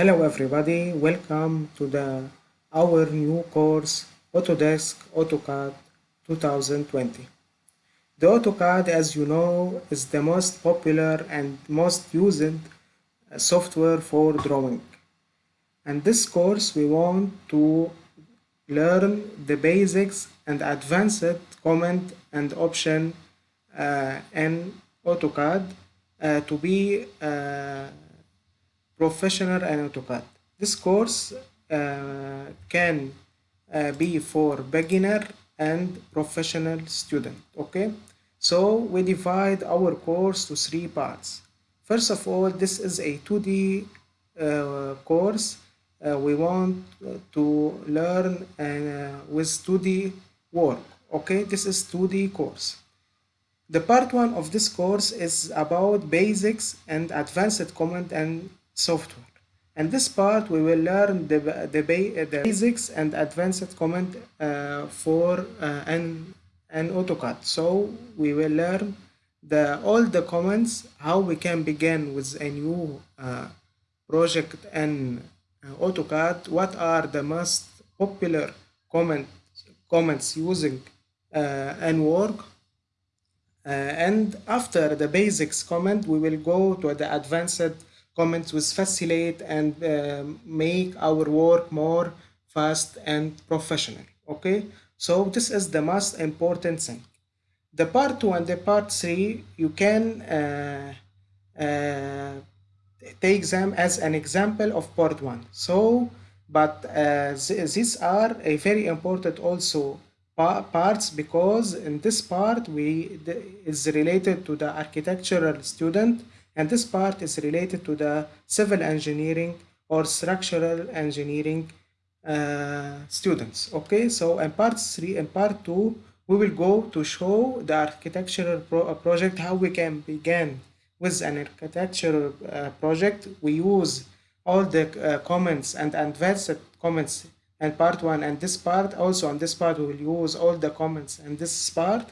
Hello everybody, welcome to the our new course Autodesk AutoCAD 2020. The AutoCAD as you know is the most popular and most used uh, software for drawing. And this course we want to learn the basics and advanced command and option uh, in AutoCAD uh, to be uh, professional in AutoCAD. This course uh, can uh, be for beginner and professional student okay? So we divide our course to three parts. First of all this is a 2d uh, course. Uh, we want to learn uh, with 2d work okay? This is 2d course. The part one of this course is about basics and advanced command and software and this part we will learn the, the, the basics and advanced command uh, for uh, an, an AutoCAD. So we will learn the all the commands, how we can begin with a new uh, project in uh, AutoCAD, what are the most popular comment, comments using uh, and work. Uh, and after the basics comment, we will go to the advanced comments will facilitate and uh, make our work more fast and professional okay? So this is the most important thing. The part two and the part three you can uh, uh, take them as an example of part one. So but uh, th these are a very important also pa parts because in this part we is related to the architectural student and this part is related to the civil engineering or structural engineering uh, students okay? So in part 3 and part 2 we will go to show the architectural pro uh, project how we can begin with an architectural uh, project. We use all the uh, comments and advanced comments and part 1 and this part. Also on this part we will use all the comments and this part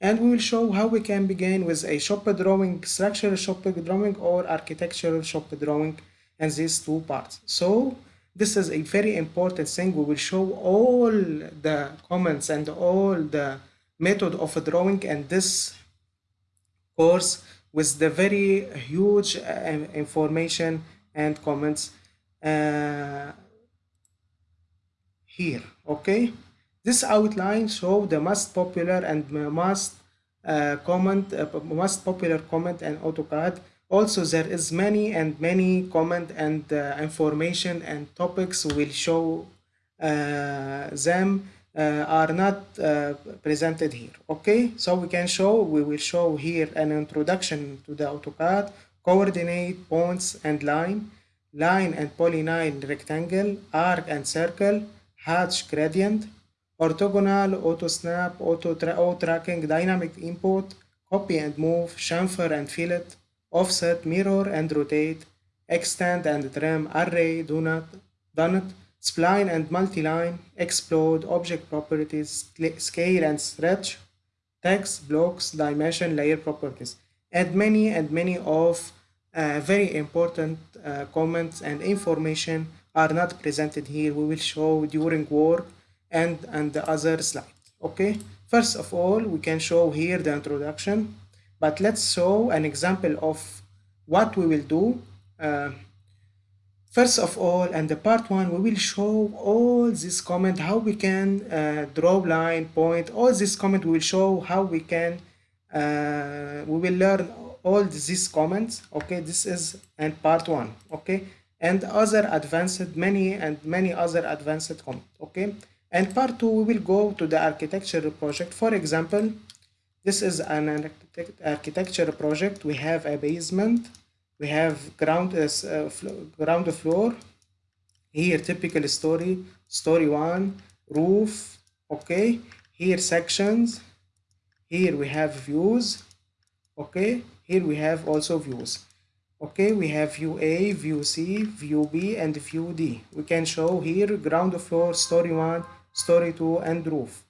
and we will show how we can begin with a shop drawing, structural shop drawing or architectural shop drawing and these two parts. So this is a very important thing. We will show all the comments and all the method of drawing and this course with the very huge uh, information and comments uh, here okay this outline show the most popular and most uh, comment, uh, most popular comment in AutoCAD. Also, there is many and many comment and uh, information and topics will show uh, them uh, are not uh, presented here. Okay, so we can show, we will show here an introduction to the AutoCAD, coordinate, points and line, line and polyline rectangle, arc and circle, hatch gradient, orthogonal, auto snap, auto, tra auto tracking, dynamic input, copy and move, chamfer and fillet, offset, mirror and rotate, extend and trim, array, donut, donut, spline and multi-line, explode, object properties, scale and stretch, text, blocks, dimension, layer properties, and many and many of uh, very important uh, comments and information are not presented here. We will show during work and and the other slide okay? First of all we can show here the introduction but let's show an example of what we will do uh, first of all and the part one we will show all this comment how we can uh, draw line point all this comment we will show how we can uh, we will learn all these comments okay? This is and part one okay? And other advanced many and many other advanced comment okay and part two, we will go to the architecture project. For example, this is an architecture project. We have a basement. We have ground, uh, uh ground floor. Here, typical story, story one, roof. Okay. Here, sections. Here we have views. Okay. Here we have also views. Okay, we have view A, view C, view B, and view D. We can show here ground floor, story one, story 2 and roof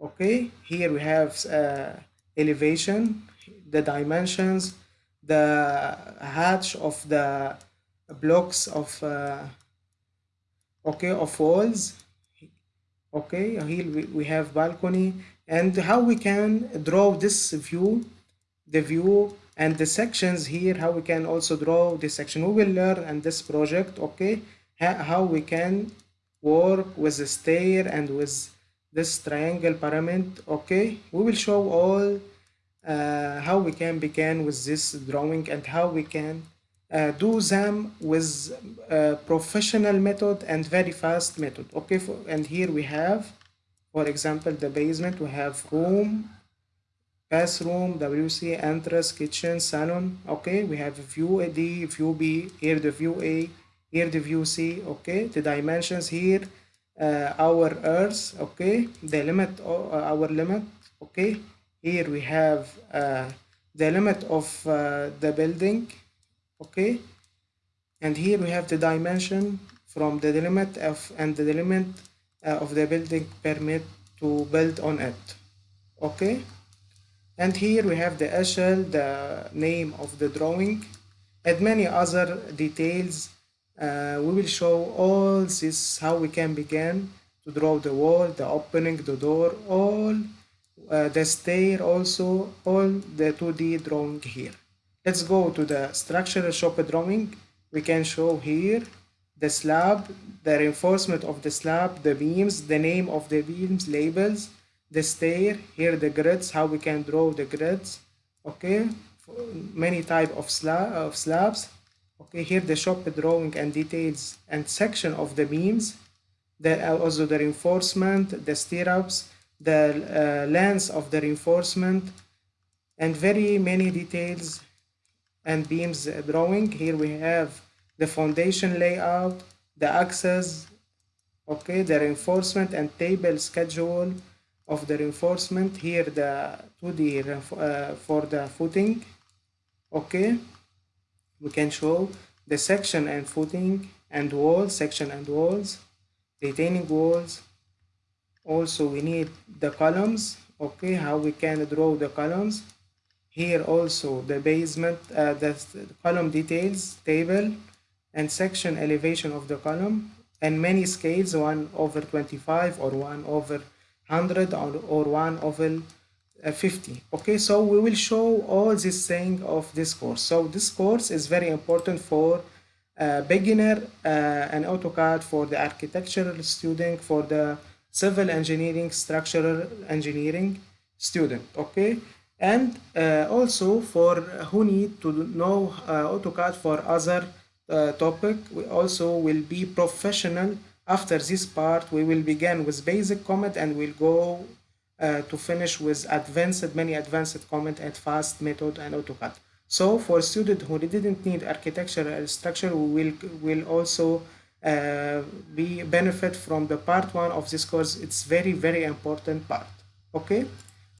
okay here we have uh, elevation the dimensions the hatch of the blocks of uh, okay of walls. Okay here we, we have balcony. And how we can draw this view the view and the sections here how we can also draw this section. We will learn in this project okay how we can work with the stair and with this triangle pyramid okay? We will show all uh, how we can begin with this drawing and how we can uh, do them with uh, professional method and very fast method okay? For, and here we have for example the basement. We have room bathroom wc entrance kitchen salon okay? We have view a d view b here the view a here the view c okay? The dimensions here uh, our earth okay? The limit o- uh, our limit okay? Here we have uh, the limit of uh, the building okay? And here we have the dimension from the limit of and the limit uh, of the building permit to build on it okay? And here we have the eshel the name of the drawing and many other details uh, we will show all this how we can begin to draw the wall the opening the door all uh, the stair also all the 2d drawing here. Let's go to the structural shop drawing. We can show here the slab the reinforcement of the slab the beams the name of the beams labels the stair here the grids how we can draw the grids. Okay many type of slab of slabs okay here the shop drawing and details and section of the beams there are also the reinforcement the stirrups the uh, length of the reinforcement and very many details and beams uh, drawing. Here we have the foundation layout the axes okay the reinforcement and table schedule of the reinforcement. Here the 2d uh, for the footing okay we can show the section and footing and walls section and walls retaining walls. Also we need the columns okay how we can draw the columns. Here also the basement uh, the column details table and section elevation of the column and many scales 1 over 25 or 1 over 100 or, or 1 over 50 okay so we will show all this thing of this course. So this course is very important for uh, beginner uh, and AutoCAD for the architectural student for the civil engineering structural engineering student okay? And uh, also for who need to know uh, AutoCAD for other uh, topic we also will be professional. After this part we will begin with basic comment and we'll go uh, to finish with advanced many advanced comment and fast method and AutoCAD. So for student who didn't need architectural structure we will will also uh, be benefit from the part one of this course. It's very very important part. Okay